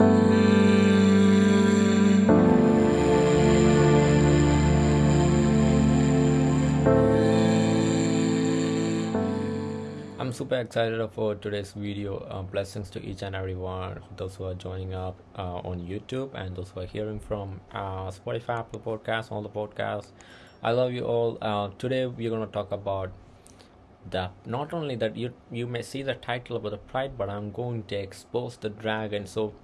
I'm super excited for today's video. Uh, blessings to each and every one, those who are joining up uh, on YouTube and those who are hearing from uh, Spotify, Apple Podcasts, all the podcasts. I love you all. Uh, today we're going to talk about the not only that you you may see the title about the pride, but I'm going to expose the dragon. So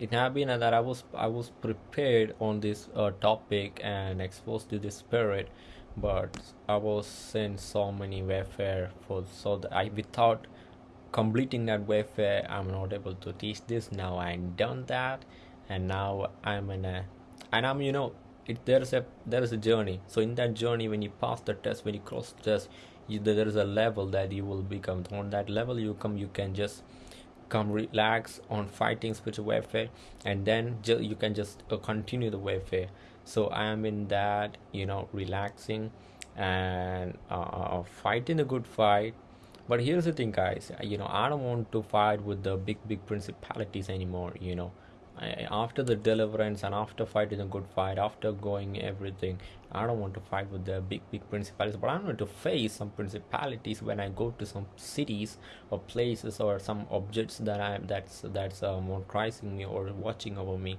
it have been that I was I was prepared on this uh, topic and exposed to the spirit but I was in so many warfare for so that I without completing that warfare I'm not able to teach this. Now I'm done that and now I'm in a and I'm you know it there's a there is a journey. So in that journey when you pass the test when you cross the test you, there is a level that you will become. On that level you come you can just come relax on fighting spiritual warfare and then ju- you can just uh, continue the warfare. So i am in that you know relaxing and uh, uh, fighting a good fight. But here's the thing guys. You know i don't want to fight with the big big principalities anymore you know. After the deliverance and after fighting a good fight after going everything i don't want to fight with the big big principalities but i'm going to face some principalities when i go to some cities or places or some objects that i'm that's that's uh, more crisis me or watching over me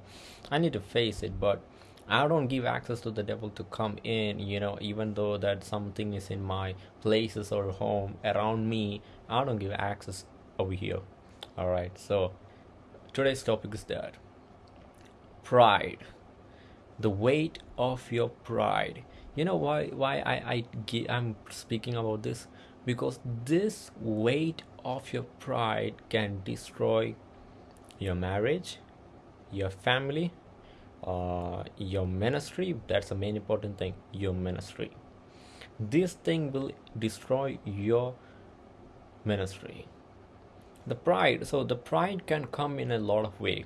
i need to face it but I don't give access to the devil to come in, you know, even though that something is in my places or home around me, I don't give access over here. All right, so today's topic is that pride, the weight of your pride. You know why? Why I I I'm speaking about this because this weight of your pride can destroy your marriage, your family, uh, your ministry that's the main important thing your ministry this thing will destroy your ministry the pride so the pride can come in a lot of way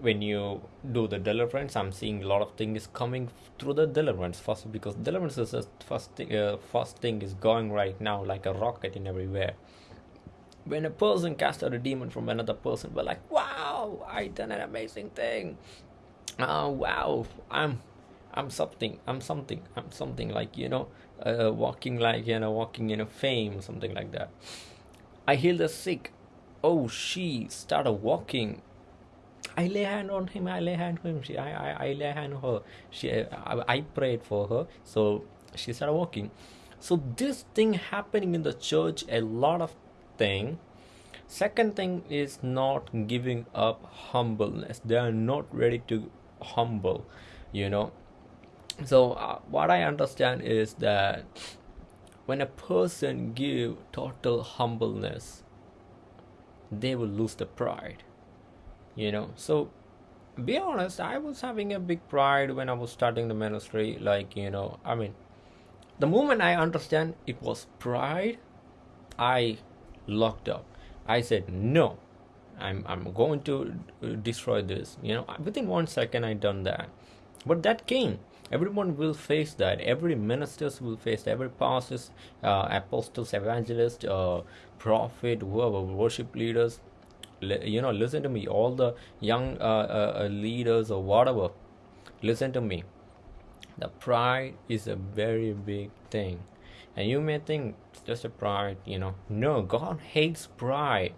when you do the deliverance i'm seeing a lot of things coming through the deliverance. First because deliverance is the first thing uh, first thing is going right now like a rocket in everywhere. When a person cast out a demon from another person we're like wow i done an amazing thing. Oh wow i'm i'm something i'm something i'm something like you know uh, walking like you know walking in a fame something like that. I heal the sick. Oh she started walking I lay hand on him. I lay hand on him. She, I, I, I lay hand on her. She, I, I prayed for her. So she started walking. So this thing happening in the church, a lot of thing second thing is not giving up humbleness they are not ready to humble you know so uh, what i understand is that when a person give total humbleness they will lose the pride you know so be honest i was having a big pride when i was starting the ministry like you know i mean the moment i understand it was pride i locked up. I said, no, I'm, I'm going to uh, destroy this. You know, within one second, I done that. But that came. Everyone will face that. Every ministers will face that. Every pastors, uh, apostles, evangelists, uh, prophet, whoever, worship leaders. You know, listen to me. All the young uh, uh, uh, leaders or whatever, listen to me. The pride is a very big thing. And you may think it's just a pride you know. No god hates pride.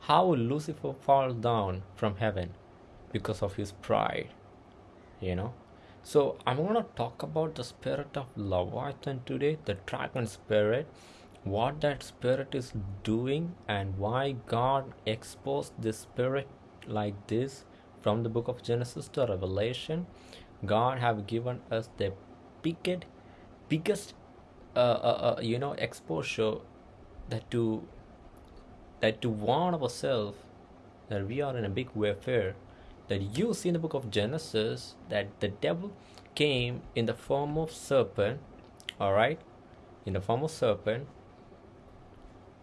How will lucifer fall down from heaven? Because of his pride you know? So i'm going to talk about the spirit of leviathan today the dragon spirit what that spirit is doing and why god exposed this spirit like this from the book of genesis to revelation. God have given us the biggest biggest uh, uh, uh, you know exposure that to that to warn ourselves that we are in a big warfare. That you see in the book of genesis that the devil came in the form of serpent all right? In the form of serpent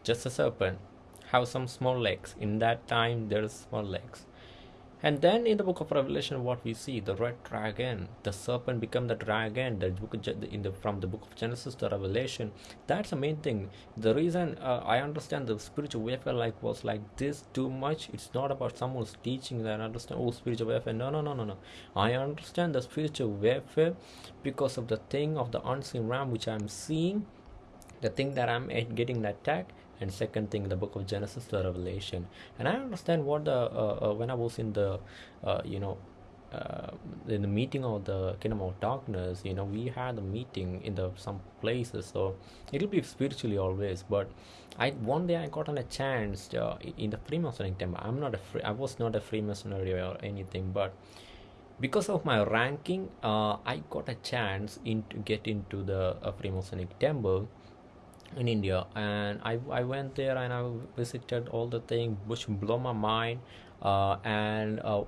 just a serpent have some small legs. In that time there's small legs. And then in the book of revelation what we see the red dragon the serpent become the dragon. The book in the from the book of genesis to revelation. That's the main thing. The reason uh, i understand the spiritual warfare like was like this too much. It's not about someone's teaching that I understand oh spiritual warfare. No no no no no. I understand the spiritual warfare because of the thing of the unseen realm which i'm seeing the thing that i'm getting attacked and second thing the book of genesis the revelation. And i understand what the uh, uh, when i was in the uh, you know uh, in the meeting of the kingdom of darkness you know we had a meeting in the some places so it'll be spiritually always. But i one day i got on a chance uh, in the freemasonic temple. I'm not a free i was not a freemasonry or anything but because of my ranking uh, i got a chance in to get into the freemasonic temple in India. And I, I went there and I visited all the things which blew my mind. Uh, and uh,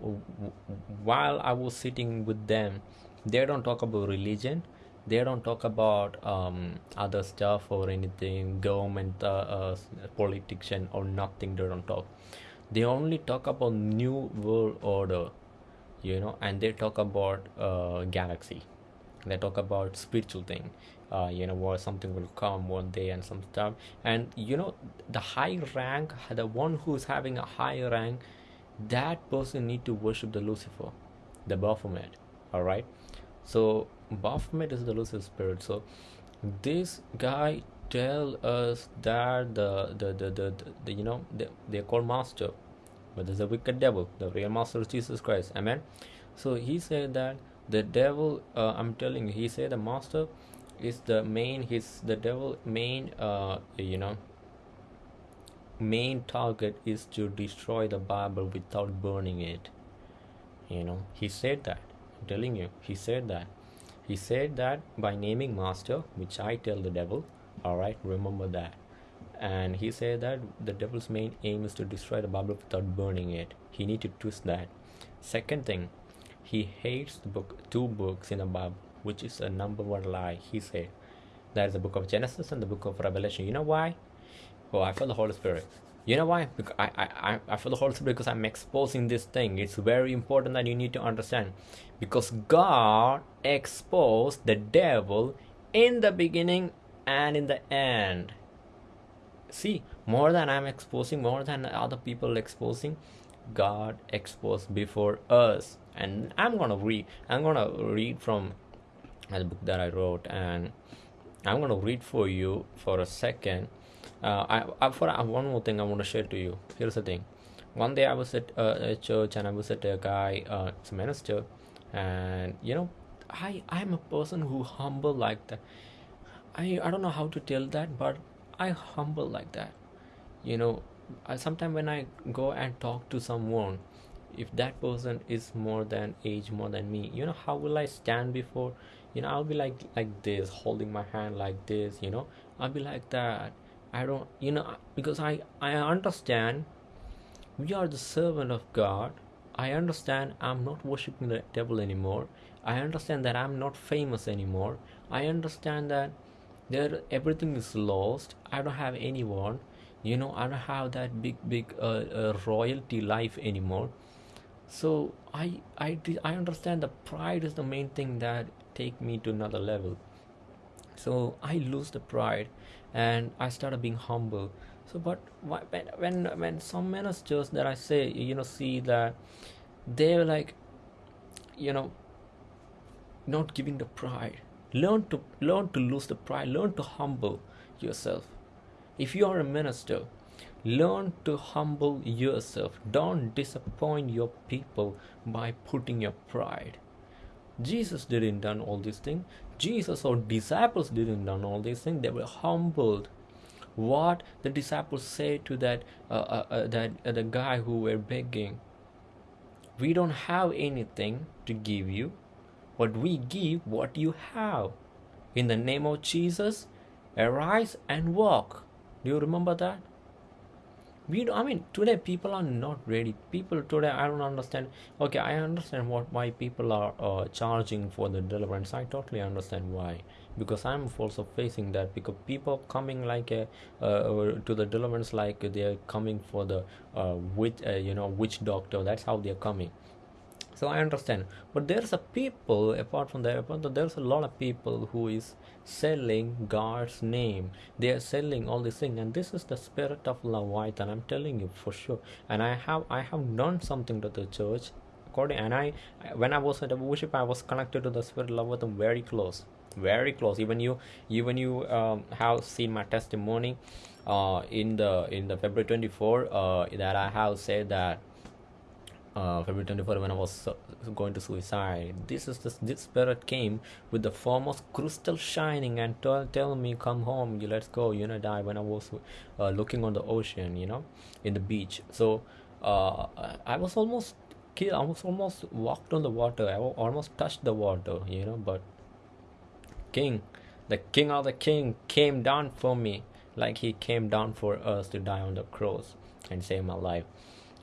while I was sitting with them they don't talk about religion. They don't talk about um, other stuff or anything government uh, uh or nothing. They don't talk. They only talk about new world order you know and they talk about uh, galaxy. They talk about spiritual thing uh, you know what something will come one day and some stuff. And you know the high rank the one who's having a high rank that person need to worship the lucifer the baphomet all right so baphomet is the lucifer spirit. So this guy tell us that the the the the, the, the you know the, they call master but there's a wicked devil the real master is jesus christ. Amen? So he said that the devil uh, i'm telling you he said the master is the main his the devil main uh you know main target is to destroy the bible without burning it. You know he said that i'm telling you he said that. He said that by naming master which i tell the devil all right remember that. And he said that the devil's main aim is to destroy the bible without burning it. He need to twist that. Second thing he hates the book two books in the bible which is a number one lie, he said. That is the book of Genesis and the book of Revelation. You know why? Oh, I feel the Holy Spirit. You know why? Because I, I, I feel the Holy Spirit because I'm exposing this thing. It's very important that you need to understand. Because God exposed the devil in the beginning and in the end. See, more than I'm exposing, more than other people exposing, God exposed before us. And I'm gonna read. I'm gonna read from the book that I wrote, and I'm to read for you for a second. Uh, I, I for uh, one more thing I want to share to you. Here's the thing. One day I was at uh, a church and I was at a guy, uh, it's a minister, and you know, I I'm a person who humble like that. I I don't know how to tell that, but I humble like that. You know, sometimes when I go and talk to someone, if that person is more than age more than me, you know, how will I stand before? You know i'll be like like this holding my hand like this you know. I'll be like that. I don't you know because i i understand we are the servant of god. I understand i'm not worshiping the devil anymore. I understand that i'm not famous anymore. I understand that there everything is lost. I don't have anyone. You know i don't have that big big uh, uh, royalty life anymore. So I, I i understand the pride is the main thing that take me to another level. So i lose the pride and i started being humble. So but when when when some ministers that i say you know see that they're like you know not giving the pride. Learn to learn to lose the pride. Learn to humble yourself. If you are a minister learn to humble yourself. Don't disappoint your people by putting your pride Jesus didn't done all these things. Jesus or disciples didn't done all these things. They were humbled. What the disciples said to that uh, uh, uh, that uh, the guy who were begging. We don't have anything to give you, but we give what you have. In the name of Jesus, arise and walk. Do you remember that? We do, i mean today people are not ready people today i don't understand. Okay i understand what why people are uh, charging for the deliverance. I totally understand why. Because i'm also facing that because people coming like a, uh, to the deliverance like they're coming for the uh, witch uh, you know witch doctor. That's how they're coming. So i understand. But there's a people apart from that there's a lot of people who is selling god's name. They are selling all these things. And this is the spirit of leviathan i'm telling you for sure. And i have i have done something to the church. According and i when i was at a worship i was connected to the spirit of leviathan very close. Very close. Even you even you um, have seen my testimony uh, in the in the february 24 uh, that i have said that uh, February 24 when I was going to suicide. This is this, this spirit came with the form of crystal shining and tell, tell me come home, you let's go, you know die when I was uh, looking on the ocean, you know, in the beach. So uh, I was almost killed. I was almost walked on the water. I almost touched the water, you know, but King, the King of the King came down for me, like He came down for us to die on the cross and save my life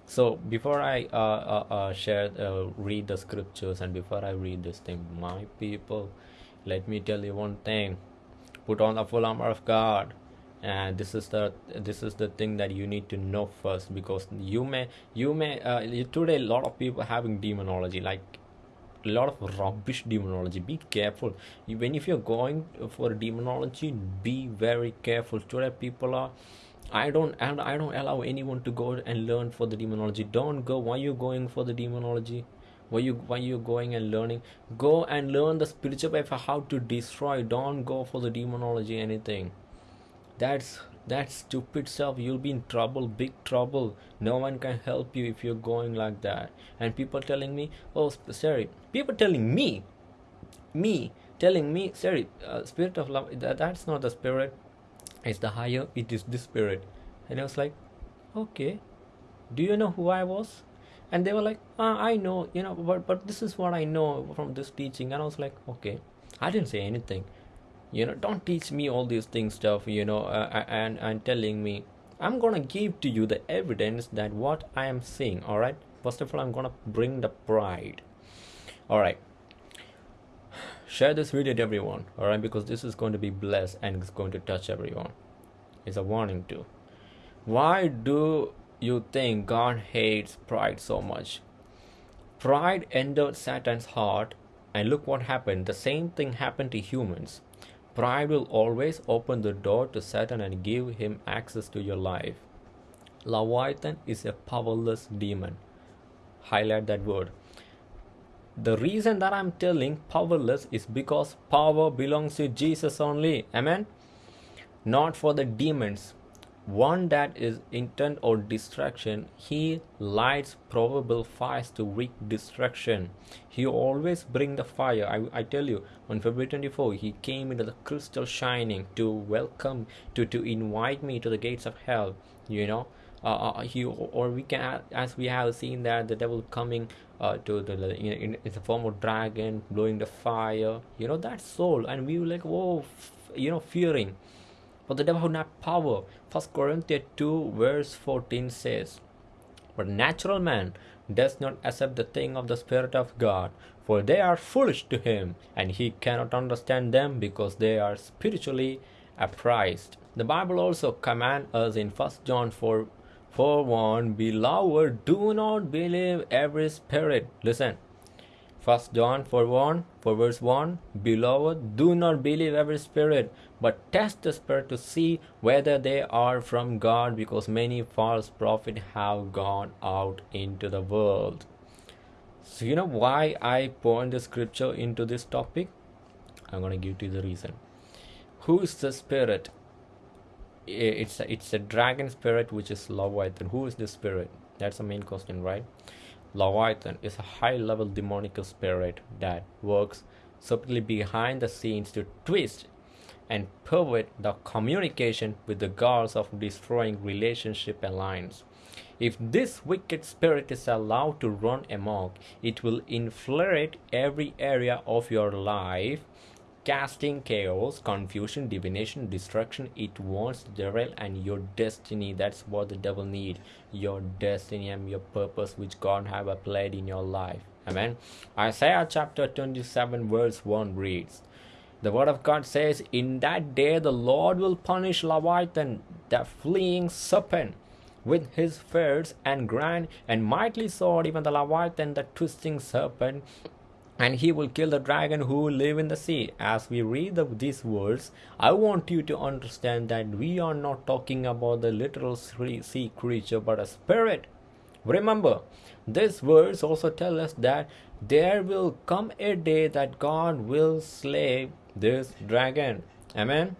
so before i uh, uh, uh, share uh, read the scriptures and before i read this thing my people let me tell you one thing. Put on the full armor of god. And this is the this is the thing that you need to know first because you may you may uh, today a lot of people having demonology like a lot of rubbish demonology. Be careful. When if you're going for demonology be very careful. Today people are I don't and I don't allow anyone to go and learn for the demonology. Don't go. Why you going for the demonology? Why you why you going and learning? Go and learn the spiritual way for how to destroy. Don't go for the demonology anything. That's that stupid stuff. You'll be in trouble, big trouble. No one can help you if you're going like that. And people telling me, oh, sorry. People telling me, me telling me, sorry, uh, spirit of love. That, that's not the spirit it's the higher it is the spirit and i was like okay do you know who i was? And they were like ah, i know you know but but this is what i know from this teaching. And i was like okay. I didn't say anything. You know don't teach me all these things stuff you know uh, and and telling me. I'm gonna give to you the evidence that what i am saying all right? First of all i'm gonna bring the pride. All right share this video to everyone all right because this is going to be blessed and it's going to touch everyone. It's a warning too. Why do you think god hates pride so much? Pride entered satan's heart and look what happened. The same thing happened to humans. Pride will always open the door to satan and give him access to your life. Leviathan is a powerless demon. Highlight that word the reason that I'm telling powerless is because power belongs to Jesus only. Amen. Not for the demons. One that is intent or distraction, he lights probable fires to wreak destruction. He always bring the fire. I, I tell you, on February 24, he came into the crystal shining to welcome, to, to invite me to the gates of hell. You know, uh, uh, he or we can as we have seen that the devil coming uh, to the in, in, the form of dragon blowing the fire you know that soul. And we were like whoa you know fearing. But the devil had not power. First corinthians 2 verse 14 says but natural man does not accept the thing of the spirit of god for they are foolish to him and he cannot understand them because they are spiritually apprised. The bible also commands us in first john 4 for one, beloved, do not believe every spirit. Listen. First John 4 1, for verse 1, Beloved, do not believe every spirit, but test the spirit to see whether they are from God, because many false prophets have gone out into the world. So, you know why I point the scripture into this topic? I'm going to give you the reason. Who is the spirit? It's a, it's a dragon spirit which is Leviathan. Who is this spirit? That's the main question, right? Leviathan is a high level demonic spirit that works subtly behind the scenes to twist and pervert the communication with the goals of destroying relationship lines. If this wicked spirit is allowed to run amok, it will infiltrate every area of your life casting chaos, confusion, divination, destruction. It wants derail and your destiny. That's what the devil need. Your destiny and your purpose, which God have applied in your life. Amen. Isaiah chapter 27 verse 1 reads, the word of God says, In that day the Lord will punish Leviathan, the fleeing serpent, with his fierce and grand and mighty sword, even the Leviathan, the twisting serpent, and he will kill the dragon who live in the sea. As we read the, these words i want you to understand that we are not talking about the literal sea creature but a spirit. Remember these words also tell us that there will come a day that god will slay this dragon. Amen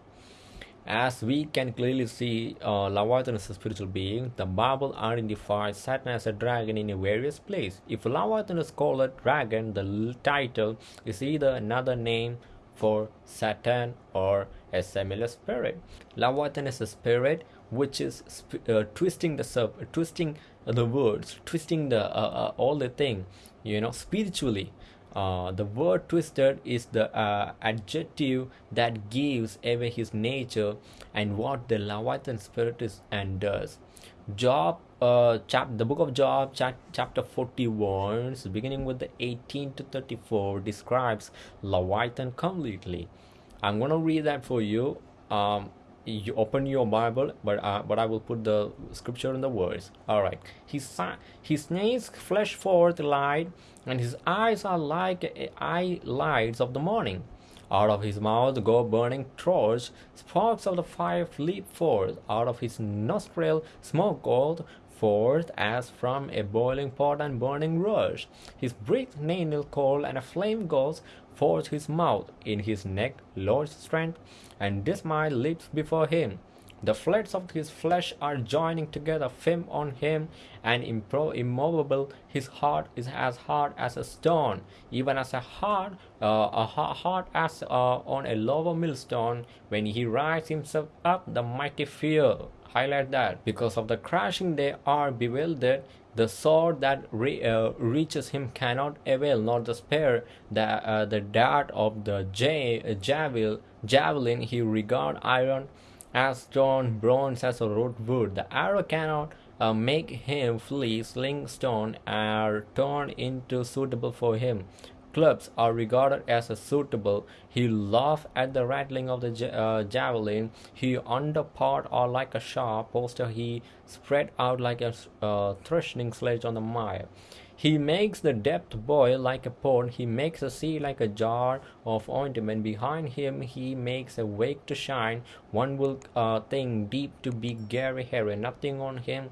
as we can clearly see, uh, Leviathan is a spiritual being. The Bible identifies Satan as a dragon in a various place. If Leviathan is called a dragon, the title is either another name for Satan or a similar spirit. Leviathan is a spirit which is uh, twisting the sub, twisting the words, twisting the uh, uh, all the thing, you know, spiritually. Uh, the word twisted is the uh, adjective that gives away his nature and what the Leviathan spirit is and does. Job, uh, chap the book of Job, chap chapter 41, so beginning with the 18 to 34, describes Leviathan completely. I'm gonna read that for you. Um, you open your Bible, but uh, but I will put the scripture in the words. All right. His his nails flash forth light, and his eyes are like eye lights of the morning. Out of his mouth go burning torch, sparks of the fire leap forth. Out of his nostril smoke gold forth as from a boiling pot and burning rush. His breath nail cold, and a flame goes forth his mouth. In his neck Lord's strength, and dismay leaps before him. The floods of his flesh are joining together, firm on him, and immovable. His heart is as hard as a stone, even as a heart, uh, a heart as uh, on a lower millstone. When he rises himself up, the mighty fear. Highlight that because of the crashing, they are bewildered. The sword that re, uh, reaches him cannot avail, nor the spear, the uh, the dart of the j- javelin. Javelin he regard iron as stone, bronze as a root wood. The arrow cannot uh, make him flee. Sling stone are turned into suitable for him. Clubs are regarded as suitable. He laugh at the rattling of the uh, javelin. He underpart are like a sharp poster. He spread out like a uh, threshing sledge on the mire. He makes the depth boil like a pond. He makes the sea like a jar of ointment. Behind him, he makes a wake to shine. One will uh, think deep to be Gary Harry. Nothing on him,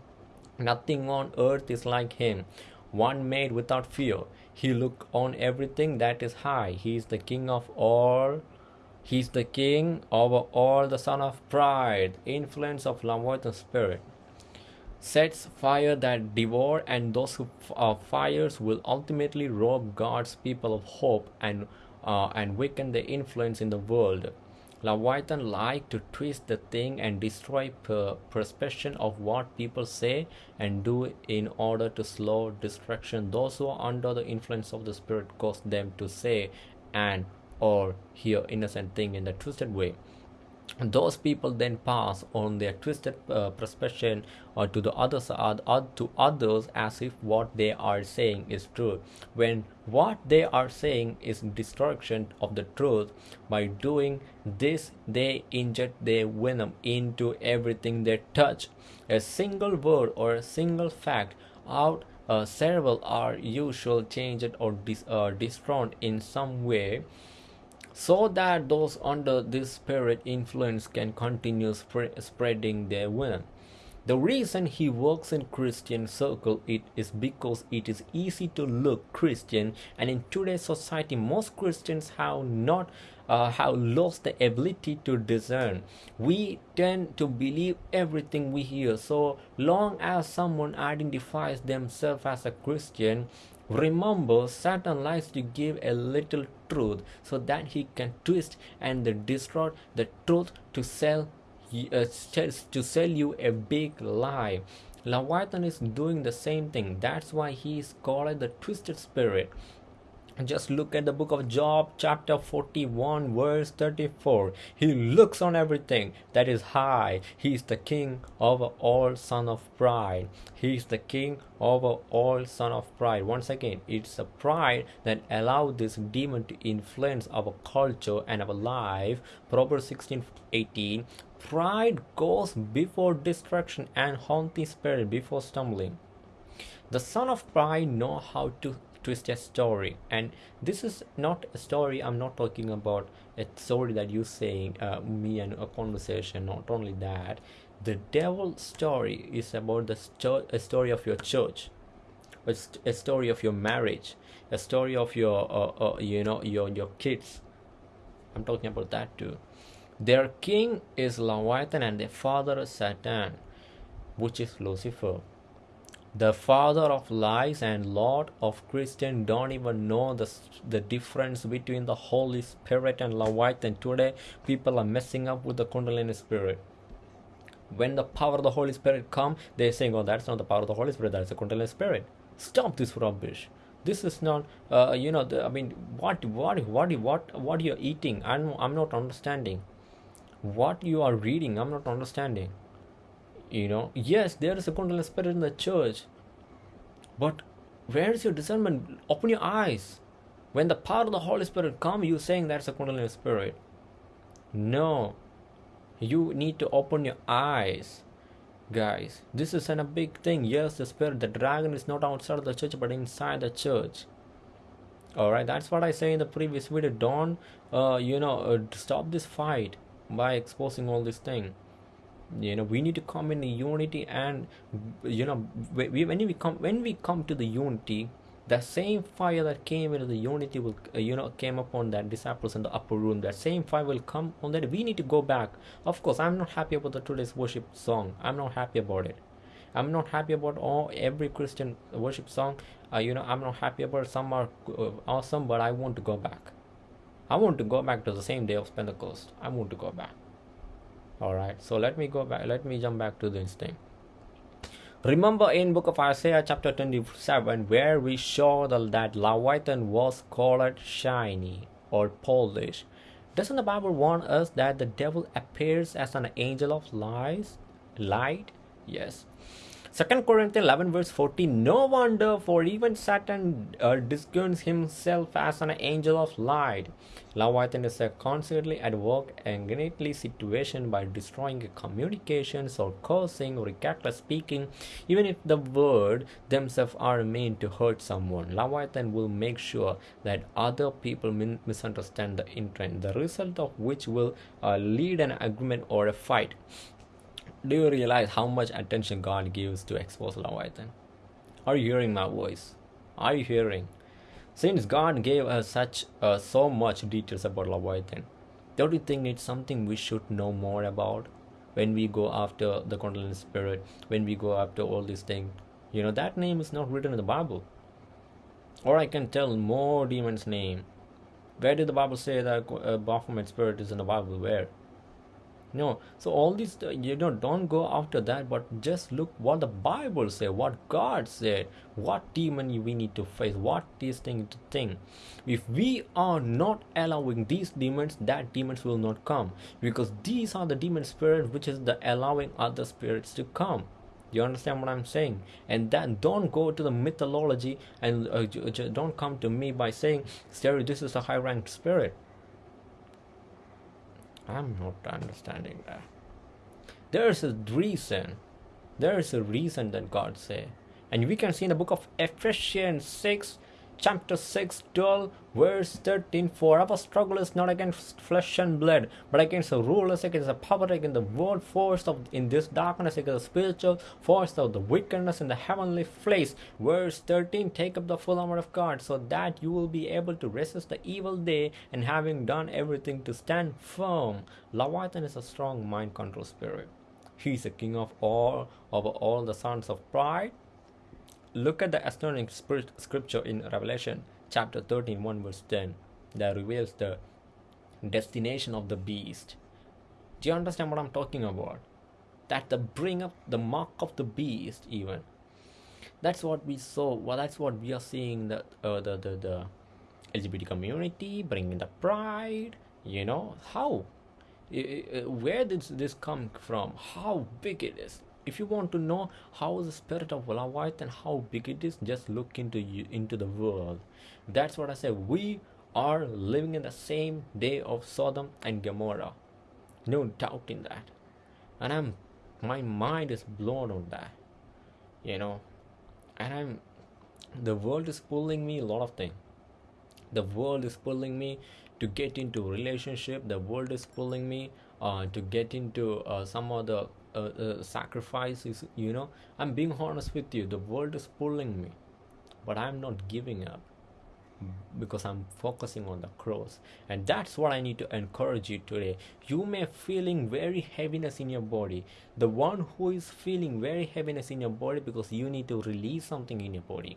nothing on earth is like him. One made without fear. He look on everything that is high. He is the king of all. He is the king over all, the son of pride, influence of Leviathan spirit sets fire that devour and those who uh, fires will ultimately rob God's people of hope and uh, and weaken the influence in the world. Leviathan like to twist the thing and destroy per perception of what people say and do in order to slow destruction. Those who are under the influence of the spirit cause them to say and or hear innocent thing in a twisted way those people then pass on their twisted uh, perception or to the others uh, to others as if what they are saying is true. When what they are saying is destruction of the truth by doing this they inject their venom into everything they touch. A single word or a single fact out uh, several are usually changed or dis- uh, destroyed in some way so that those under this spirit influence can continue sp- spreading their venom. The reason he works in Christian circle it is because it is easy to look Christian and in today's society most Christians have not uh, have lost the ability to discern. We tend to believe everything we hear. So long as someone identifies themselves as a Christian, Remember, Satan likes to give a little truth so that he can twist and distort the truth to sell uh, to sell you a big lie. Leviathan is doing the same thing. That's why he is called the twisted spirit. Just look at the book of Job, chapter 41, verse 34. He looks on everything that is high. He is the king over all son of pride. He is the king over all son of pride. Once again, it's a pride that allowed this demon to influence our culture and our life. Proverbs 16 18. Pride goes before destruction and haughty spirit before stumbling. The son of pride know how to twist a story. And this is not a story i'm not talking about. A story that you're saying uh, me and a conversation not only that. The devil story is about the sto- a story of your church a, st- a story of your marriage a story of your uh, uh, you know your your kids. I'm talking about that too. Their king is leviathan and their father is satan which is lucifer the father of lies and lord of christian don't even know the, the difference between the holy spirit and leviathan. Today people are messing up with the kundalini spirit. When the power of the holy spirit come they're saying oh that's not the power of the holy spirit that's the kundalini spirit. Stop this rubbish. This is not uh, you know the, i mean what what what what what you're eating? I'm i'm not understanding. What you are reading i'm not understanding you know yes there is a kundalini spirit in the church but where is your discernment? Open your eyes. When the power of the holy spirit come you saying that's a kundalini spirit. No. You need to open your eyes guys. This is a big thing. Yes the spirit the dragon is not outside of the church but inside the church. All right that's what i say in the previous video. Don't uh, you know uh, stop this fight by exposing all this thing you know we need to come in unity and you know when we come when we come to the unity the same fire that came into the unity will uh, you know came upon that disciples in the upper room. That same fire will come on that. We need to go back. Of course i'm not happy about the today's worship song. I'm not happy about it. I'm not happy about all every christian worship song. Uh, you know i'm not happy about some are uh, awesome but i want to go back. I want to go back to the same day of pentecost. I want to go back all right so let me go back let me jump back to this thing. Remember in book of isaiah chapter 27 where we saw that leviathan was called shiny or polish doesn't the bible warn us that the devil appears as an angel of lies light? Yes Second Corinthians 11 verse 14 No wonder for even Satan uh, discerns himself as an angel of light. Leviathan is a constantly at work and greatly situation by destroying communications or cursing or reckless speaking even if the word themselves are meant to hurt someone. Leviathan will make sure that other people min- misunderstand the intent the result of which will uh, lead an argument or a fight do you realize how much attention God gives to expose Leviathan? Are you hearing my voice? Are you hearing? Since God gave us such uh, so much details about Leviathan, don't you think it's something we should know more about when we go after the Kundalini spirit, when we go after all these things? You know, that name is not written in the Bible. Or I can tell more demons' name. Where did the Bible say that uh, Baphomet spirit is in the Bible? Where? No. So all these uh, you know don't go after that but just look what the bible say what god said what demon we need to face what these things to think. If we are not allowing these demons that demons will not come. Because these are the demon spirits which is the allowing other spirits to come. You understand what i'm saying? And then don't go to the mythology and uh, don't come to me by saying stereo this is a high ranked spirit I'm not understanding that. There's a reason. There is a reason that God say. And we can see in the book of Ephesians 6 chapter 6 12 verse 13 for our struggle is not against flesh and blood but against the rulers against the power against the world force of in this darkness against the spiritual force of the wickedness in the heavenly place verse 13 take up the full armor of god so that you will be able to resist the evil day and having done everything to stand firm. Leviathan is a strong mind control spirit. He is the king of all over all the sons of pride Look at the astonishing scripture in Revelation chapter 13, 1 verse 10 that reveals the destination of the beast. Do you understand what I'm talking about? That the bring up the mark of the beast, even. That's what we saw. Well, that's what we are seeing. The uh, the the the lgbt community bringing the pride you know how where did this come from how big it is if you want to know how the spirit of Leviathan how big it is just look into you into the world. That's what I say. We are living in the same day of Sodom and Gomorrah. No doubt in that. And I'm my mind is blown on that you know. And I'm the world is pulling me a lot of things. The world is pulling me to get into relationship. The world is pulling me uh, to get into uh, some other uh, uh, sacrifices you know i'm being honest with you the world is pulling me but i'm not giving up because i'm focusing on the cross and that's what i need to encourage you today you may feeling very heaviness in your body the one who is feeling very heaviness in your body because you need to release something in your body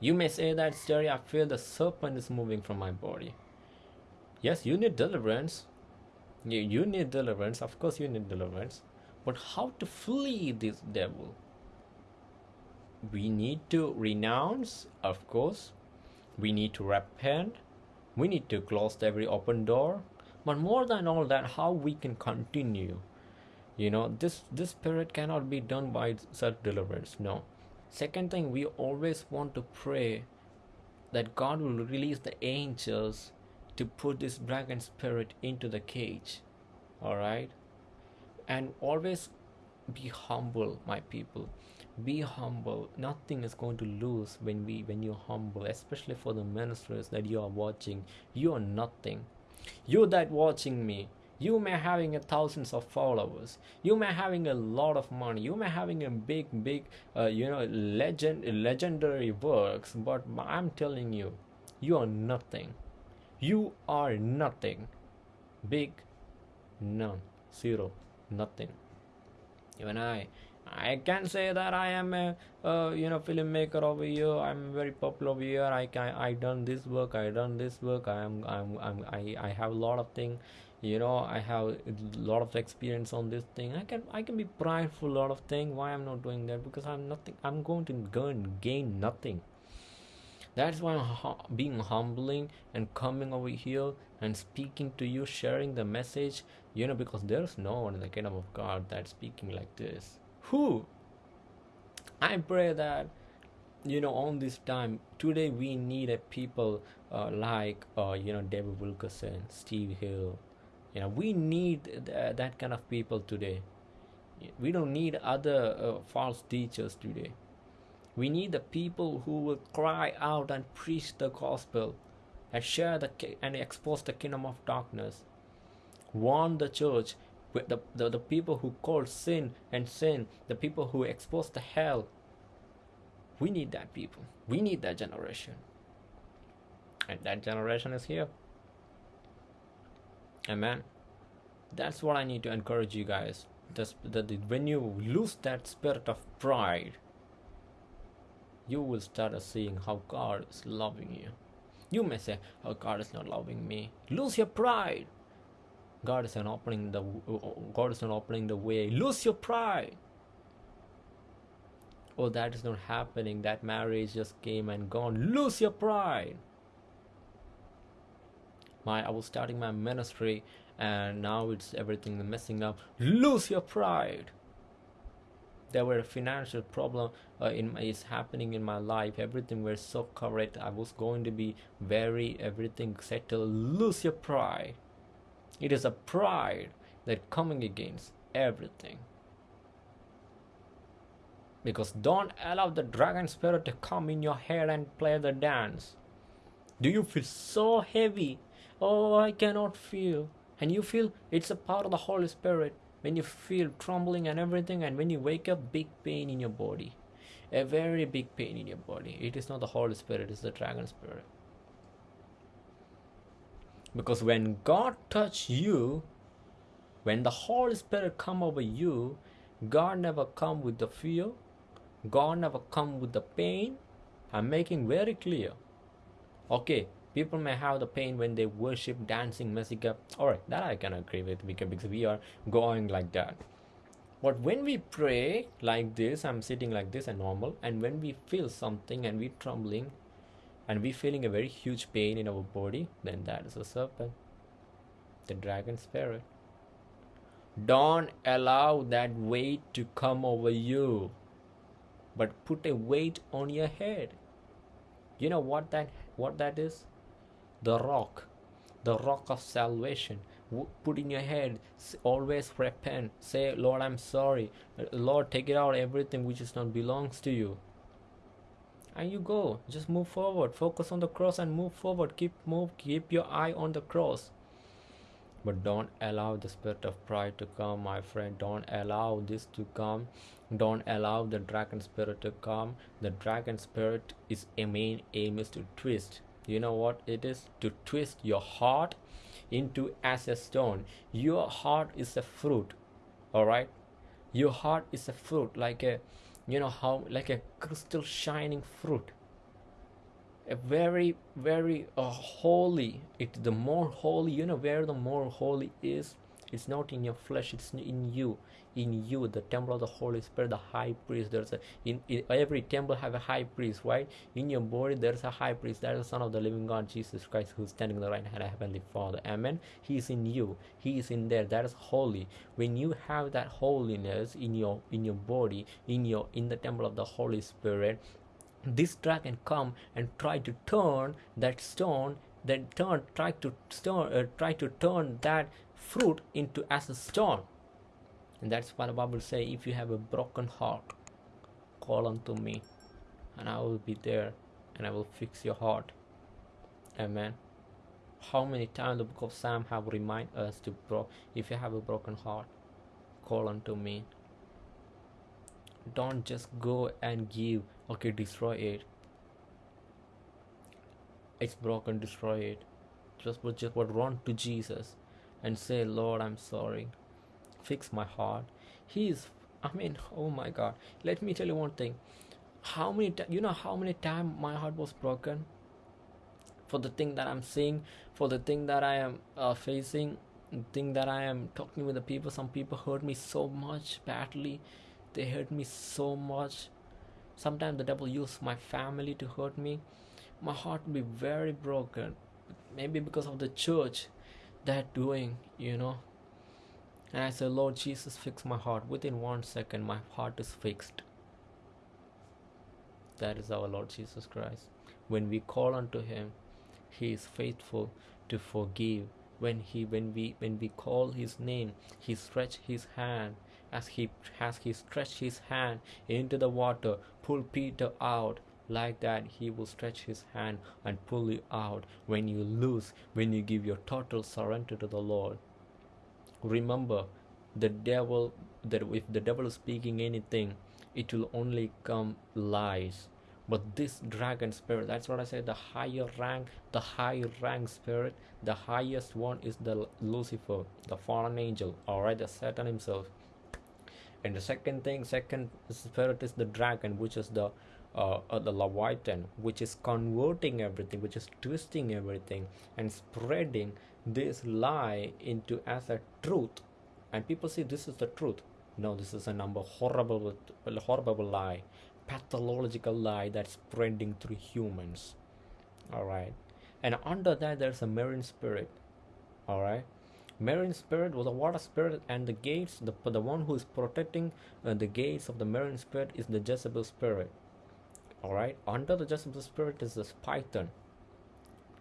you may say that Sterry, I feel the serpent is moving from my body. Yes, you need deliverance. You need deliverance. Of course, you need deliverance. But how to flee this devil? We need to renounce, of course. We need to repent. We need to close every open door. But more than all that, how we can continue. You know, this this spirit cannot be done by self deliverance. No Second thing, we always want to pray that God will release the angels to put this dragon spirit into the cage. Alright? And always be humble, my people. Be humble. Nothing is going to lose when we when you're humble, especially for the ministers that you are watching. You are nothing. You that watching me, you may having a thousands of followers you may having a lot of money you may having a big big uh, you know legend legendary works but i'm telling you you are nothing you are nothing big none zero nothing even i I can say that I am a uh, you know filmmaker over here. I'm very popular over here. I can I done this work. I done this work. I am I'm, I'm I I have a lot of thing you know i have a lot of experience on this thing i can i can be prideful a lot of thing why i'm not doing that because i'm nothing i'm going to go and gain nothing that's why i'm being humbling and coming over here and speaking to you sharing the message you know because there's no one in the kingdom of god that's speaking like this. Who? I pray that you know on this time today we need a people uh, like uh, you know david wilkerson steve hill. You know we need th- that kind of people today. We don't need other uh, false teachers today. We need the people who will cry out and preach the gospel and share the and expose the kingdom of darkness warn the church the, the, the people who call sin and sin the people who expose the hell we need that people we need that generation and that generation is here Amen. That's what I need to encourage you guys. That, that when you lose that spirit of pride, you will start seeing how God is loving you. You may say, "Oh, God is not loving me." Lose your pride. God is not opening the uh, uh, God is not opening the way. Lose your pride. Oh, that is not happening. That marriage just came and gone. Lose your pride my I was starting my ministry and now it's everything messing up lose your pride there were financial problem uh, in my, is happening in my life. Everything was so correct. I was going to be very everything settled. Lose your pride. It is a pride that coming against everything. Because don't allow the dragon spirit to come in your head and play the dance. Do you feel so heavy? Oh i cannot feel. And you feel it's a part of the holy spirit when you feel trembling and everything and when you wake up big pain in your body. A very big pain in your body. It is not the holy spirit it's the dragon spirit. Because when god touch you when the holy spirit come over you god never come with the fear god never come with the pain. I'm making very clear. Okay people may have the pain when they worship dancing music all right that i can agree with because we are going like that. But when we pray like this i'm sitting like this and normal and when we feel something and we trembling and we feeling a very huge pain in our body then that is a serpent the dragon spirit. Don't allow that weight to come over you but put a weight on your head. You know what that what that is the rock the rock of salvation. Put in your head always repent. Say lord i'm sorry. Lord take it out. Everything which is not belongs to you. And you go. Just move forward. Focus on the cross and move forward. Keep move keep your eye on the cross. But don't allow the spirit of pride to come my friend. Don't allow this to come. Don't allow the dragon spirit to come. The dragon spirit is a main aim is to twist you know what it is? To twist your heart into as a stone. Your heart is a fruit all right your heart is a fruit like a you know how like a crystal shining fruit. A very very uh, holy. It the more holy you know where the more holy is it's not in your flesh it's in you. In you the temple of the holy spirit the high priest. There's a in, in every temple have a high priest right? In your body there's a high priest. That is the son of the living god jesus christ who's standing in the right hand of heavenly father. Amen? He is in you. He is in there. That is holy. When you have that holiness in your in your body in your in the temple of the holy spirit this dragon come and try to turn that stone then turn try to stone uh, try to turn that fruit into as a stone. And that's what the bible say if you have a broken heart call unto me and i will be there and i will fix your heart. Amen. How many times the book of psalm have remind us to bro if you have a broken heart call unto me. Don't just go and give okay destroy it. It's broken destroy it. Just but just but run to jesus and say lord i'm sorry. Fix my heart. He is i mean oh my god. Let me tell you one thing. How many you know how many times my heart was broken? For the thing that i'm seeing for the thing that i am uh, facing thing that i am talking with the people. Some people hurt me so much badly. They hurt me so much. Sometimes the devil used my family to hurt me. My heart will be very broken. Maybe because of the church that doing you know? And i said lord jesus fix my heart. Within one second my heart is fixed. That is our lord jesus christ. When we call unto him he is faithful to forgive. When he when we when we call his name he stretch his hand. As he as he stretched his hand into the water pull peter out like that he will stretch his hand and pull you out. When you lose when you give your total surrender to the lord. Remember the devil that if the devil is speaking anything it will only come lies. But this dragon spirit that's what i said the higher rank the higher rank spirit the highest one is the lucifer the fallen angel. All right the satan himself. And the second thing second spirit is the dragon which is the uh, uh, the leviathan which is converting everything which is twisting everything and spreading this lie into as a truth. And people say this is the truth. No this is a number horrible horrible lie pathological lie that's spreading through humans. All right. And under that there's a marine spirit. All right. Marine spirit was a water spirit and the gates the, the one who is protecting uh, the gates of the marine spirit is the jezebel spirit all right under the jezebel spirit is this python.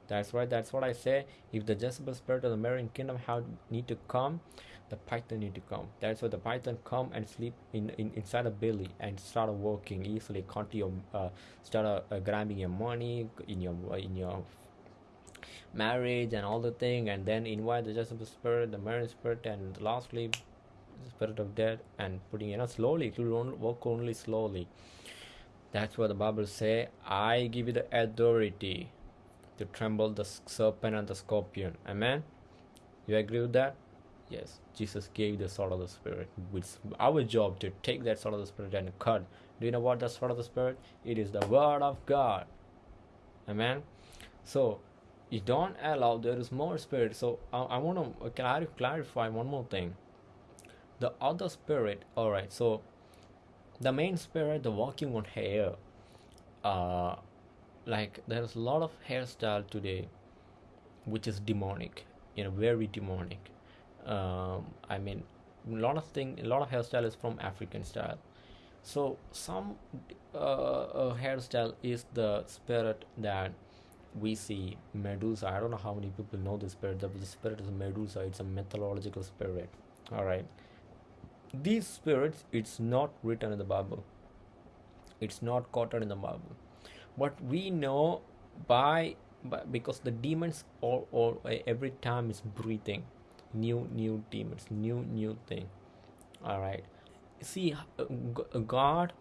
That's right that's what i say. If the jezebel spirit of the marine kingdom have need to come the python need to come. That's why the python come and sleep in, in inside the belly and start working easily. Continue uh, start uh, uh, grabbing your money in your in your marriage and all the thing and then invite the Jezebel spirit the marriage spirit and lastly spirit of death and putting you know slowly it will work only slowly that's what the bible say i give you the authority to tremble the serpent and the scorpion. Amen? You agree with that? Yes. Jesus gave the sword of the spirit it's our job to take that sword of the spirit and cut. Do you know what the sword of the spirit? It is the word of god. Amen? So you don't allow there is more spirit. So i, I want to clarify one more thing? The other spirit all right so the main spirit the walking on hair uh like there's a lot of hairstyle today which is demonic you know very demonic. Um, i mean a lot of thing a lot of hairstyle is from african style. So some uh, uh, hairstyle is the spirit that we see medusa. I don't know how many people know this spirit the spirit is medusa. It's a mythological spirit. All right these spirits it's not written in the bible. It's not quoted in the bible. But we know by, by because the demons all, all every time is breathing. New new demons new new thing. All right. See uh, god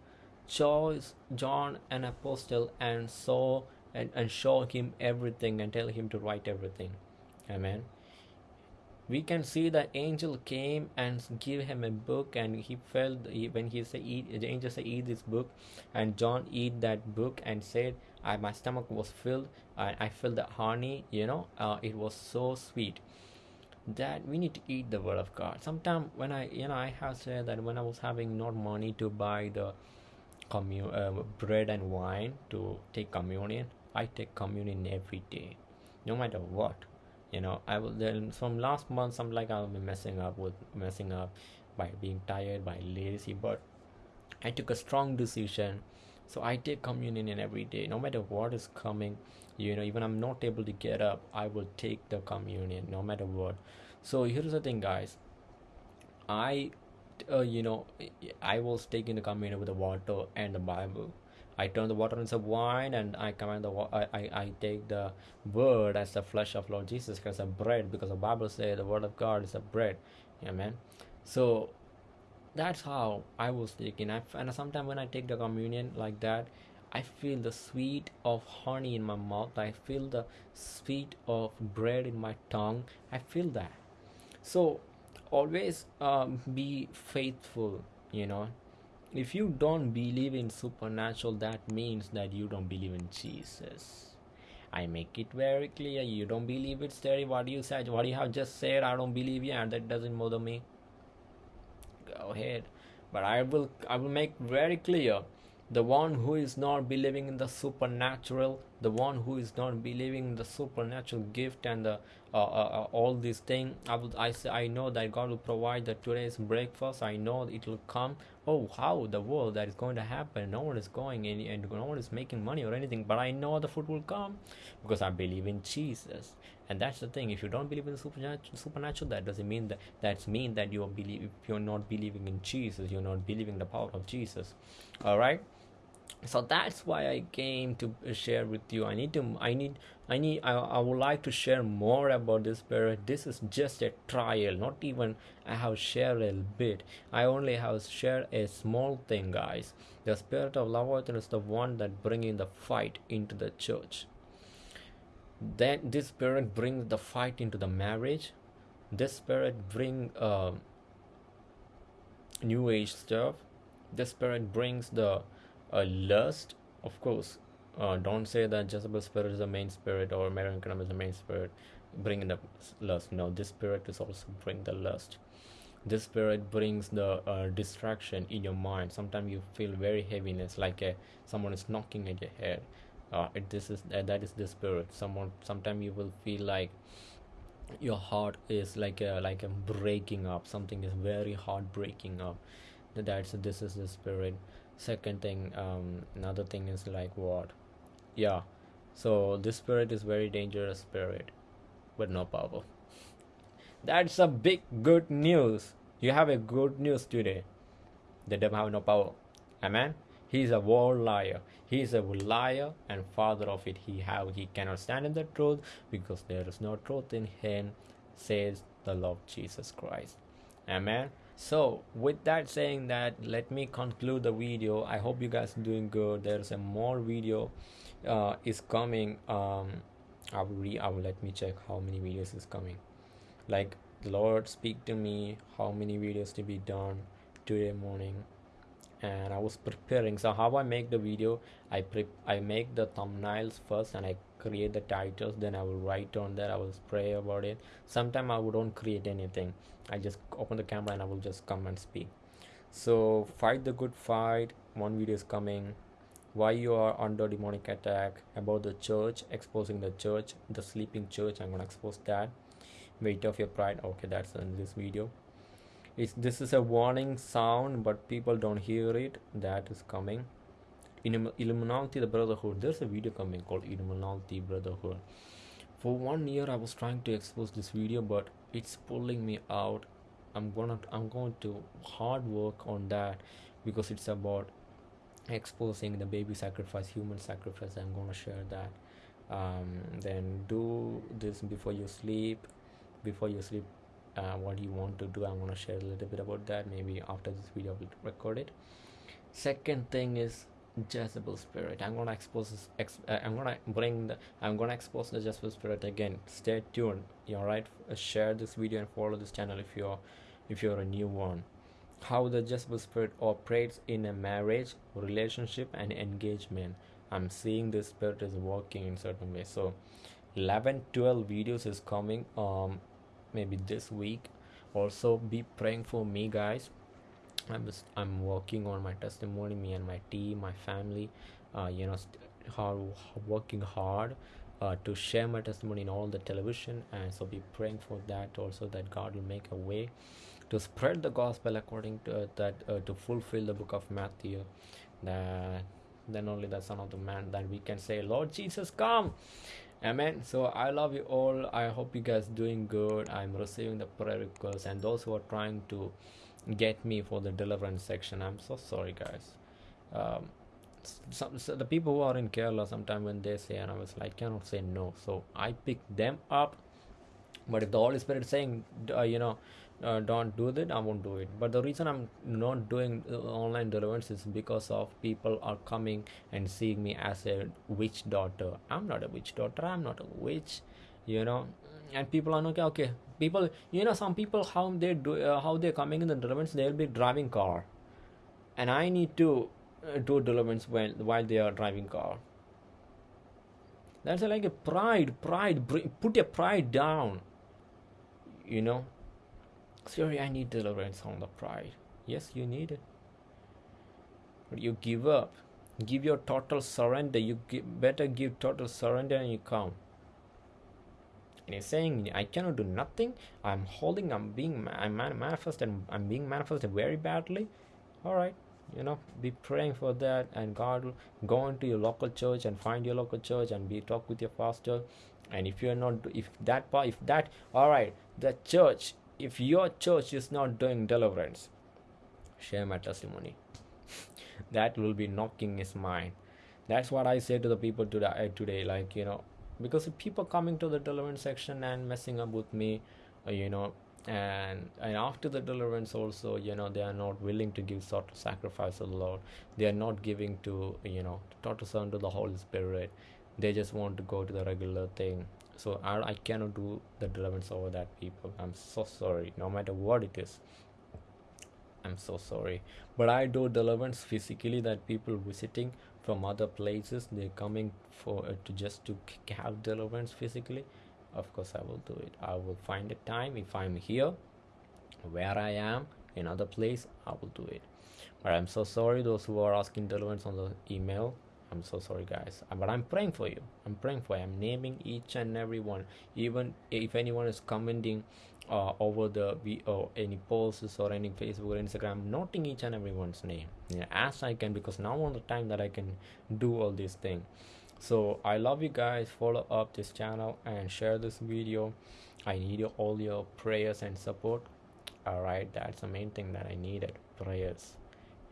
chose john an apostle and saw and, and show him everything and tell him to write everything. Amen we can see the angel came and give him a book and he felt when he said eat the angel said eat this book. And john eat that book and said I, my stomach was filled and i felt the honey you know uh, it was so sweet. That we need to eat the word of god. Sometimes when i you know i have said that when i was having not money to buy the commun uh, bread and wine to take communion i take communion every day no matter what you know i will then from last month i'm like i'll be messing up with messing up by being tired by lazy but i took a strong decision. So i take communion in every day. No matter what is coming you know even i'm not able to get up i will take the communion no matter what. So here's the thing guys. I uh, you know i was taking the communion with the water and the bible I turn the water into wine and I command the I, I, I take the word as the flesh of Lord Jesus Christ, a bread, because the Bible says the word of God is a bread. Amen. So that's how I was taking. I, and sometimes when I take the communion like that, I feel the sweet of honey in my mouth. I feel the sweet of bread in my tongue. I feel that. So always um, be faithful, you know, if you don't believe in supernatural that means that you don't believe in jesus. I make it very clear you don't believe it Terry. what you said what you have just said i don't believe you and that doesn't bother me. Go ahead. But i will i will make very clear the one who is not believing in the supernatural the one who is not believing in the supernatural gift and the uh, uh, uh, all these things i would i say i know that god will provide the today's breakfast. I know it will come. Oh how the world that is going to happen? No one is going in and no one is making money or anything but i know the food will come because i believe in jesus. And that's the thing. If you don't believe in the supernatural, supernatural that doesn't mean that that's mean that you're believe if you're not believing in jesus you're not believing the power of jesus. All right so that's why i came to share with you. I need to i need i need i, I would like to share more about this spirit this is just a trial not even i have shared a bit. I only have shared a small thing guys. The spirit of love is the one that bringing the fight into the church. Then this spirit brings the fight into the marriage. This spirit bring uh, new age stuff. This spirit brings the uh, lust? Of course. Uh, don't say that Jezebel spirit is the main spirit or Marian is the main spirit. Bringing the lust. No this spirit is also bring the lust. This spirit brings the uh, distraction in your mind. Sometimes you feel very heaviness like a, someone is knocking at your head. Uh, it, this is uh, that is the spirit. Someone sometimes you will feel like your heart is like a like a breaking up. Something is very hard breaking up that's this is the spirit second thing um another thing is like what? Yeah. So this spirit is very dangerous spirit but no power. That's a big good news. You have a good news today. The devil have no power. Amen? He is a world liar. He is a liar and father of it. He have he cannot stand in the truth because there is no truth in him says the lord jesus christ. Amen so with that saying that let me conclude the video. I hope you guys are doing good. There's a more video uh, is coming. Um i will re i will let me check how many videos is coming. Like lord speak to me. How many videos to be done today morning and i was preparing. So how i make the video i pre i make the thumbnails first and i create the titles then i will write on there i will pray about it. Sometime i don't create anything. I just open the camera and i will just come and speak. So fight the good fight. One video is coming. Why you are under demonic attack? About the church exposing the church the sleeping church. I'm gonna expose that. Weight of your pride. Okay that's in this video it's this is a warning sound but people don't hear it. That is coming. In illuminati the brotherhood. There's a video coming called illuminati brotherhood. For one year i was trying to expose this video but it's pulling me out. I'm gonna i'm going to hard work on that because it's about exposing the baby sacrifice human sacrifice. I'm gonna share that. Um, then do this before you sleep. Before you sleep uh, what you want to do i'm going to share a little bit about that maybe after this video i will record it second thing is Jezebel spirit. I'm gonna expose this. Ex, uh, I'm gonna bring the. I'm gonna expose the Jezebel spirit again. Stay tuned. You alright? Uh, share this video and follow this channel if you're, if you're a new one. How the Jezebel spirit operates in a marriage, relationship, and engagement. I'm seeing this spirit is working in certain ways. So, 11, 12 videos is coming. Um, maybe this week. Also be praying for me guys. I'm just, i'm working on my testimony me and my team my family uh, you know how working hard uh, to share my testimony in all the television. And so be praying for that also that god will make a way to spread the gospel according to uh, that uh, to fulfill the book of matthew. That then only the son of the man that we can say lord jesus come amen. So i love you all. I hope you guys doing good. I'm receiving the prayer requests and those who are trying to get me for the deliverance section. I'm so sorry guys. Um, some so the people who are in kerala sometimes when they say and i was like cannot say no. So i pick them up. But if the holy spirit is saying uh, you know uh, don't do that i won't do it. But the reason i'm not doing uh, online deliverance is because of people are coming and seeing me as a witch daughter. I'm not a witch daughter i'm not a witch you know. And people are okay okay people you know some people how they do uh, how they're coming in the deliverance they'll be driving car. And i need to uh, do deliverance when while they are driving car. That's like a pride pride put your pride down you know Sorry, I need deliverance on the pride. Yes, you need it. But you give up. Give your total surrender. You give, better give total surrender and you come. And he's saying, I cannot do nothing. I'm holding, I'm being, I'm manifested, I'm being manifested very badly. All right, you know, be praying for that, and God will go into your local church and find your local church and be talk with your pastor. And if you're not, if that, part, if that, all right, the church if your church is not doing deliverance, share my testimony. that will be knocking his mind. That's what I say to the people today. Uh, today, like you know, because people coming to the deliverance section and messing up with me, uh, you know, and and after the deliverance also, you know, they are not willing to give sort of sacrifice to the Lord. They are not giving to you know to total son to the Holy Spirit. They just want to go to the regular thing so I, I cannot do the deliverance over that people. I'm so sorry no matter what it is. I'm so sorry. But i do deliverance physically that people visiting from other places they're coming for uh, to just to have deliverance physically. Of course i will do it. I will find a time. If i'm here where i am in other place i will do it. But i'm so sorry those who are asking deliverance on the email I'm so sorry, guys. Uh, but I'm praying for you. I'm praying for you. I'm naming each and every one. Even if anyone is commenting uh, over the or any posts or any Facebook or Instagram, noting each and everyone's name yeah, as I can because now on the time that I can do all these things. So I love you guys. Follow up this channel and share this video. I need all your prayers and support. All right, that's the main thing that I needed. Prayers.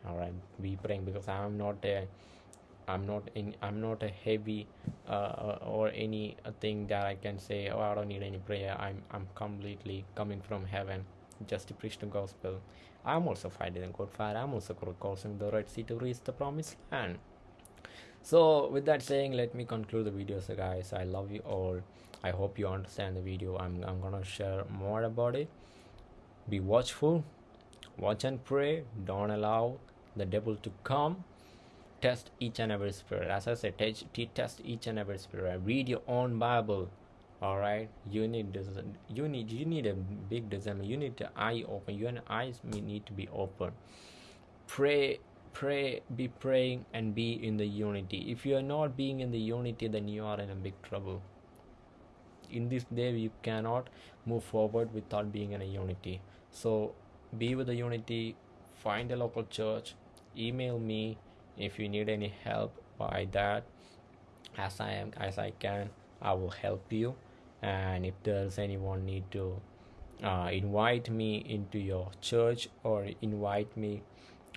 All right, be praying because I'm not there i'm not in i'm not a heavy uh, or any thing that i can say oh i don't need any prayer. I'm i'm completely coming from heaven. Just to preach the gospel. I'm also fighting the good fight i'm also crossing the red sea to reach the promised land. So with that saying let me conclude the video so guys. I love you all. I hope you understand the video. I'm, I'm gonna share more about it. Be watchful. Watch and pray. Don't allow the devil to come test each and every spirit. As i said test each and every spirit read your own bible all right? You need this you need you need a big discernment. You need the eye open. Your eyes need to be open. Pray pray be praying and be in the unity. If you are not being in the unity then you are in a big trouble. In this day you cannot move forward without being in a unity. So be with the unity. Find a local church. Email me if you need any help by that as i am as i can i will help you. And if there's anyone need to uh, invite me into your church or invite me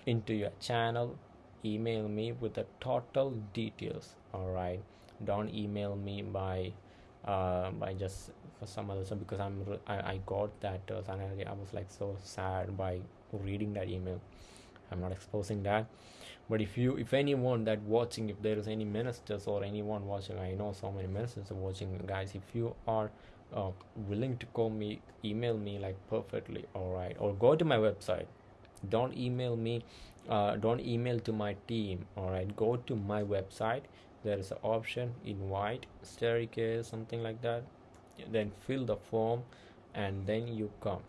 into your channel email me with the total details all right don't email me by uh, by just for some other stuff because i'm I, I got that uh, and I, I was like so sad by reading that email i'm not exposing that. But if you if anyone that watching if there is any ministers or anyone watching i know so many ministers are watching guys if you are uh, willing to call me email me like perfectly all right or go to my website. Don't email me uh, don't email to my team all right go to my website. There is an option invite staircase something like that. Then fill the form and then you come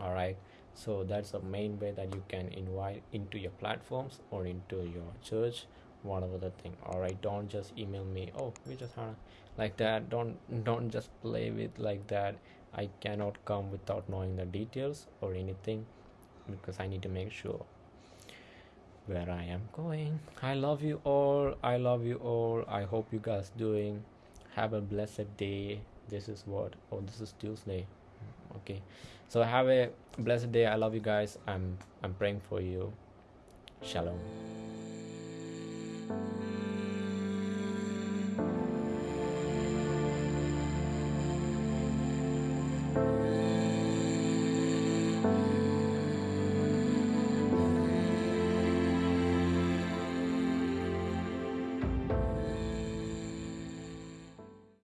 all right so that's the main way that you can invite into your platforms or into your church whatever the thing. All right don't just email me oh we just had like that. Don't don't just play with like that. I cannot come without knowing the details or anything because i need to make sure where i am going. I love you all. I love you all. I hope you guys doing. Have a blessed day. This is what oh this is tuesday okay. So have a blessed day. I love you guys. I'm i'm praying for you. Shalom